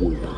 win.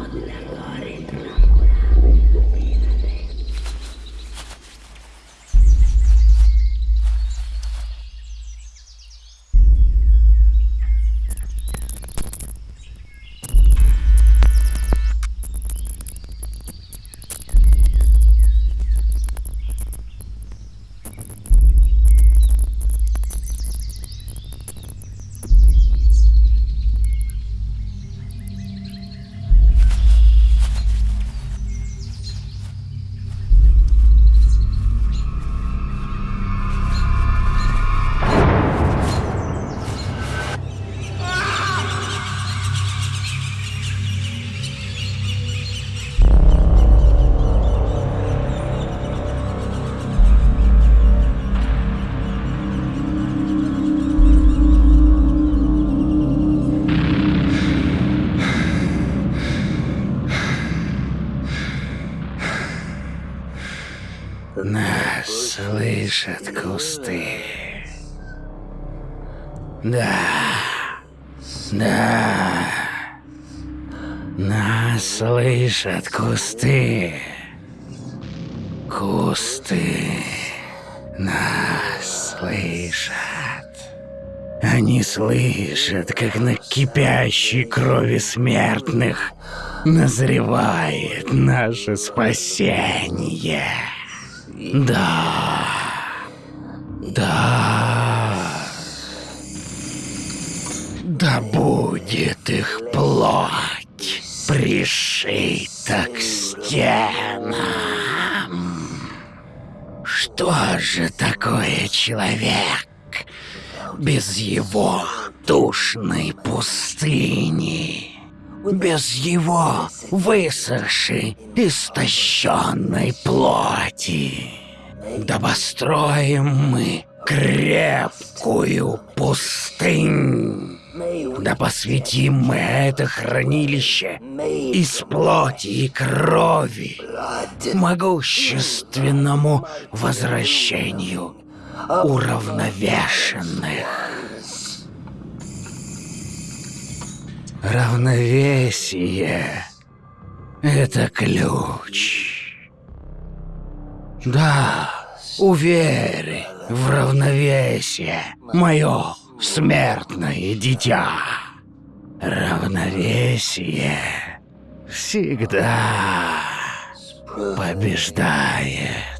Слышат кусты. Да. Да. Нас слышат кусты. Кусты нас слышат. Они слышат, как на кипящей крови смертных назревает наше спасение. Да. Да. Да будет их плоть пришита к стенам. Что же такое человек без его душной пустыни? Без его высохшей, истощенной плоти? Да построим мы крепкую пустынь. Да посвятим мы это хранилище из плоти и крови могущественному возвращению уравновешенных. Равновесие — это ключ. Да, уверь в равновесие, мое смертное дитя. Равновесие всегда побеждает.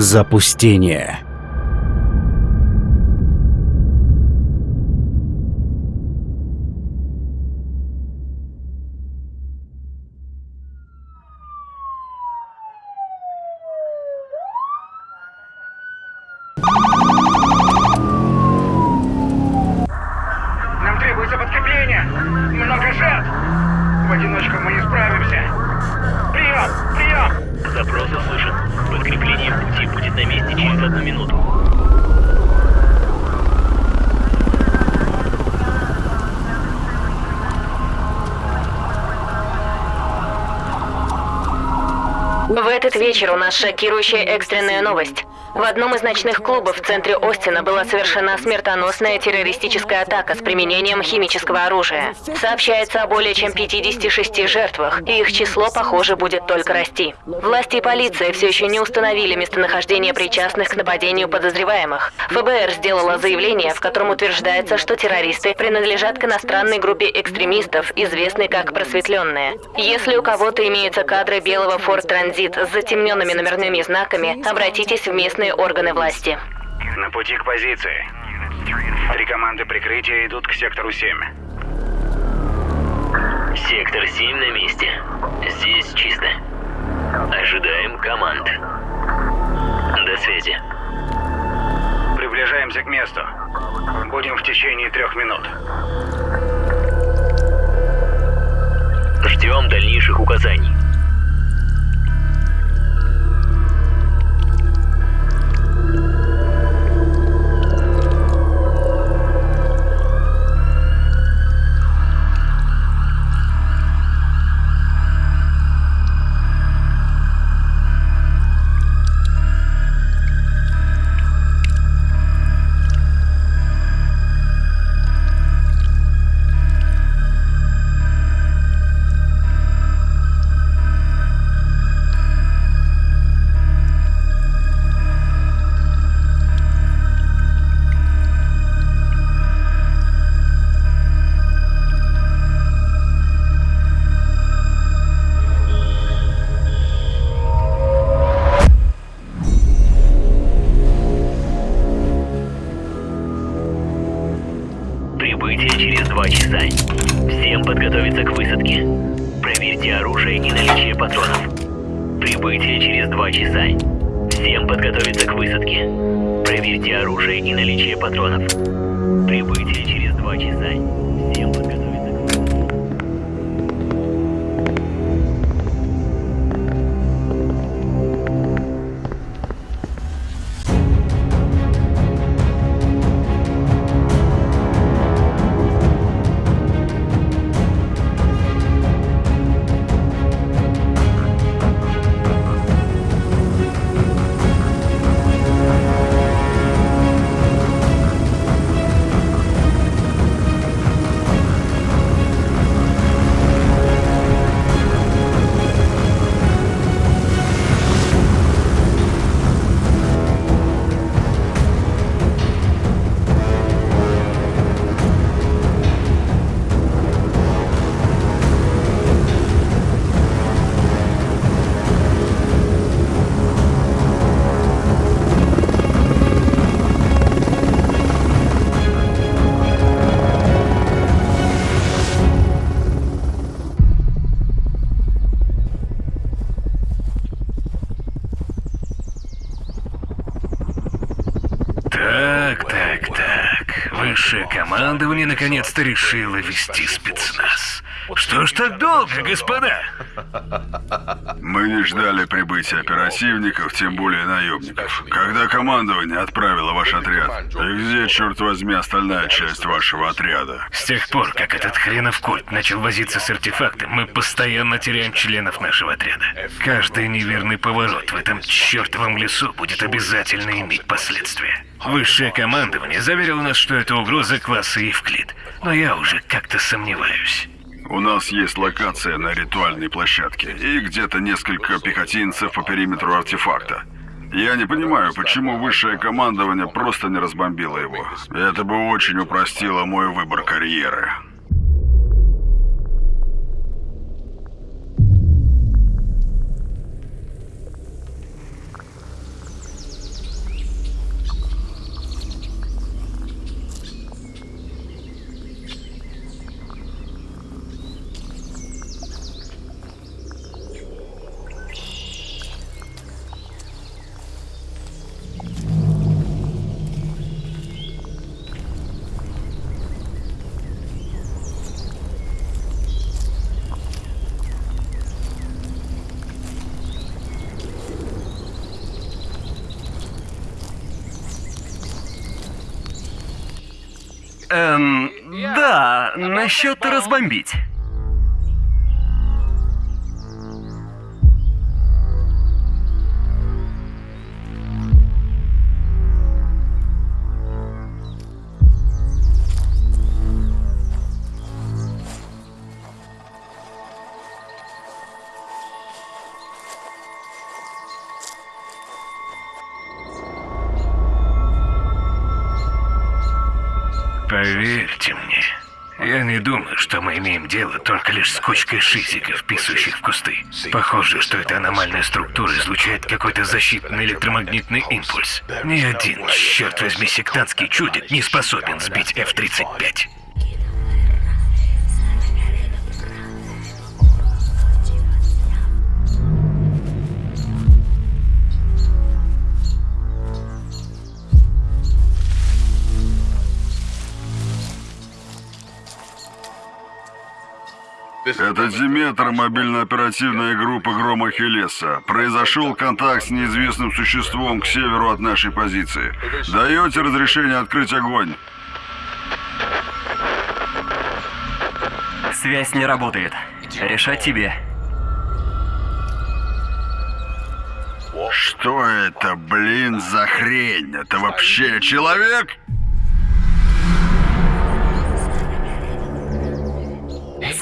Запустение. Нам требуется подкрепление. Много жертв. В одиночку мы не справимся. Прием! Прием! Запрос услышан. Подкрепление в пути будет на месте через одну минуту. В этот вечер у нас шокирующая экстренная новость. В одном из ночных клубов в центре Остина была совершена смертоносная террористическая атака с применением химического оружия. Сообщается о более чем 56 жертвах, и их число, похоже, будет только расти. Власти и полиция все еще не установили местонахождение причастных к нападению подозреваемых. ФБР сделала заявление, в котором утверждается, что террористы принадлежат к иностранной группе экстремистов, известной как «Просветленные». Если у кого-то имеются кадры белого Ford Transit с затемненными номерными знаками, обратитесь в местные органы власти. На пути к позиции. Три команды прикрытия идут к сектору 7. Сектор 7 на месте. Здесь чисто. Ожидаем команд. До связи. Приближаемся к месту. Будем в течение трех минут. Два часа. Всем подготовиться к высадке. Проверьте оружие и наличие патронов. Прибытие через два часа. Всем подготовиться командование наконец-то решило вести спецназ. Что ж так долго, господа? Мы не ждали прибытия оперативников, тем более наемников. Когда командование отправило ваш отряд, и где, черт возьми, остальная часть вашего отряда? С тех пор, как этот хренов культ начал возиться с артефактом, мы постоянно теряем членов нашего отряда. Каждый неверный поворот в этом чертовом лесу будет обязательно иметь последствия. Высшее командование заверило нас, что это угроза класса Евклид, но я уже как-то сомневаюсь. У нас есть локация на ритуальной площадке и где-то несколько пехотинцев по периметру артефакта. Я не понимаю, почему высшее командование просто не разбомбило его. Это бы очень упростило мой выбор карьеры. Эм, да, насчет разбомбить. Поверьте мне, я не думаю, что мы имеем дело только лишь с кучкой шизиков, писающих в кусты. Похоже, что эта аномальная структура излучает какой-то защитный электромагнитный импульс. Ни один, черт возьми, сектантский чудик не способен сбить F-35. Это Диметр, мобильно-оперативная группа Грома Хелеса. Произошел контакт с неизвестным существом к северу от нашей позиции. Даете разрешение открыть огонь? Связь не работает. Решать тебе. Что это, блин, за хрень? Это вообще человек?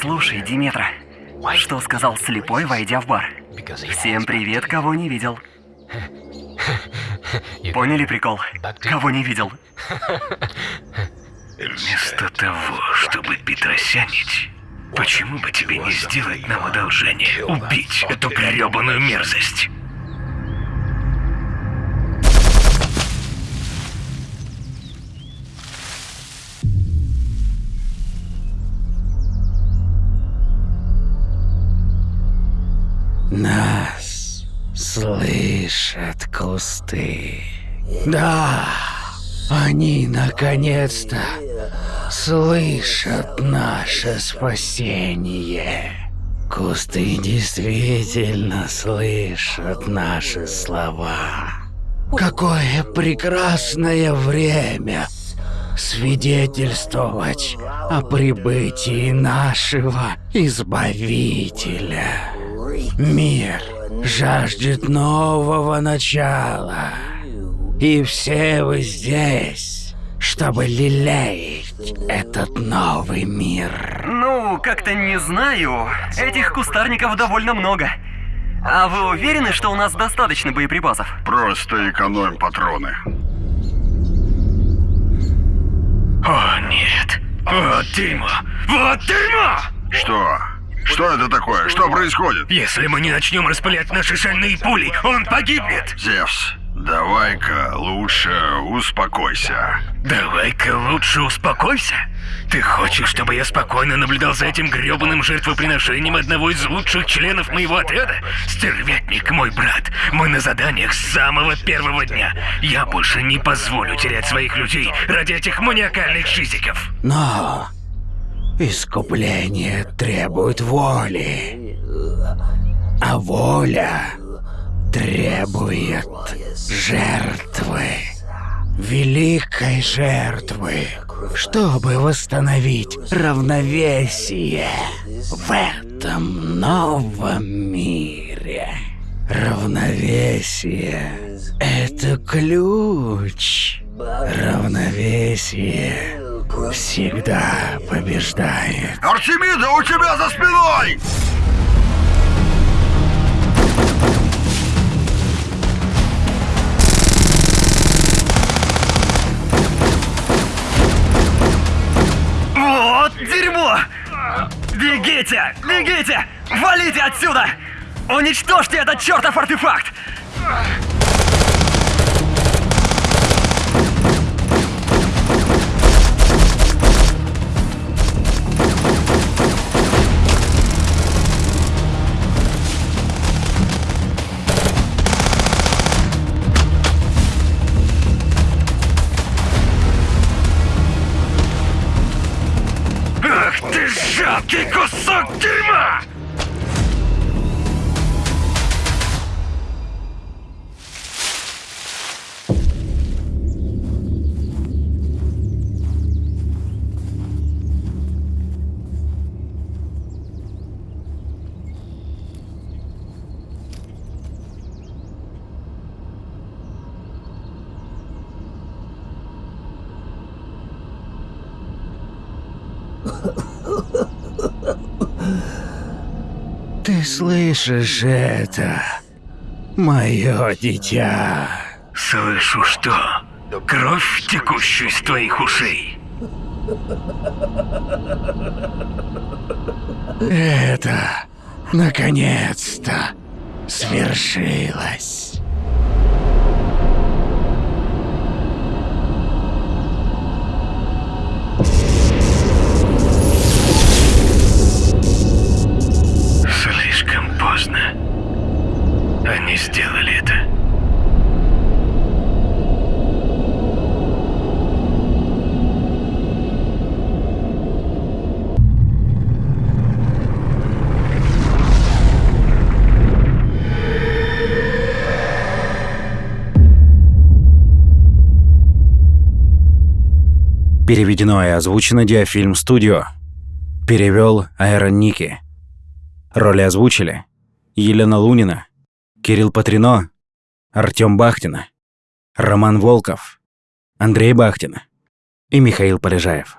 Слушай, Диметра, что сказал слепой, войдя в бар? Всем привет, кого не видел. Поняли прикол? Кого не видел? Вместо того, чтобы петросянить, почему бы тебе не сделать нам одолжение? Убить эту гребаную мерзость. Нас слышат кусты. Да, они наконец-то слышат наше спасение. Кусты действительно слышат наши слова. Какое прекрасное время свидетельствовать о прибытии нашего Избавителя. Мир жаждет нового начала. И все вы здесь, чтобы лелеять этот новый мир. Ну, как-то не знаю. Этих кустарников довольно много. А вы уверены, что у нас достаточно боеприпасов? Просто экономим патроны. О, нет. Вот дерьмо. Вот дерьмо! Что? Что это такое? Что происходит? Если мы не начнем распылять наши шальные пули, он погибнет. Зевс, давай-ка лучше успокойся. Давай-ка лучше успокойся. Ты хочешь, чтобы я спокойно наблюдал за этим грёбаным жертвоприношением одного из лучших членов моего отряда? Стервятник, мой брат. Мы на заданиях с самого первого дня. Я больше не позволю терять своих людей ради этих маниакальных шизиков. Но искупление требует воли. А воля требует жертвы. Великой жертвы, чтобы восстановить равновесие в этом новом мире. Равновесие — это ключ. Равновесие всегда побеждает. Артемида, у тебя за спиной! Вот дерьмо! Бегите! Бегите! Валите отсюда! Уничтожьте этот чертов артефакт! ガキこそゲーマー Ты слышишь это, мое дитя? Слышу что? Кровь, текущую из твоих ушей. Это, наконец-то, свершилось. Сделали это. Переведено и озвучено Диафильм Студио. Перевел Айрон Ники. Роли озвучили Елена Лунина, Кирилл Патрино, Артём Бахтина, Роман Волков, Андрей Бахтин и Михаил Полежаев.